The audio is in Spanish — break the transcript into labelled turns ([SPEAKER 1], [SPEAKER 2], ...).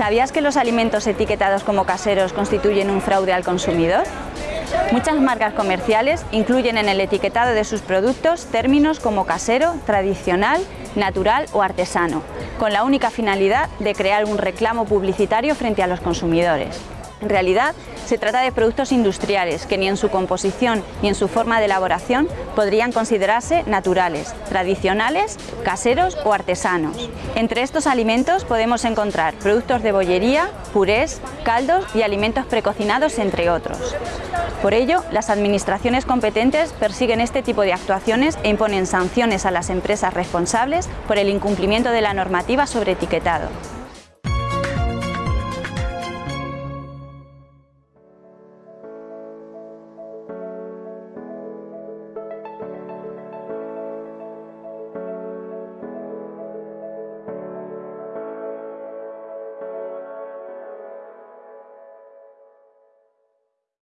[SPEAKER 1] ¿Sabías que los alimentos etiquetados como caseros constituyen un fraude al consumidor? Muchas marcas comerciales incluyen en el etiquetado de sus productos términos como casero, tradicional, natural o artesano, con la única finalidad de crear un reclamo publicitario frente a los consumidores. En realidad, se trata de productos industriales que ni en su composición ni en su forma de elaboración podrían considerarse naturales, tradicionales, caseros o artesanos. Entre estos alimentos podemos encontrar productos de bollería, purés, caldos y alimentos precocinados, entre otros. Por ello, las administraciones competentes persiguen este tipo de actuaciones e imponen sanciones a las empresas responsables por el incumplimiento de la normativa sobre etiquetado.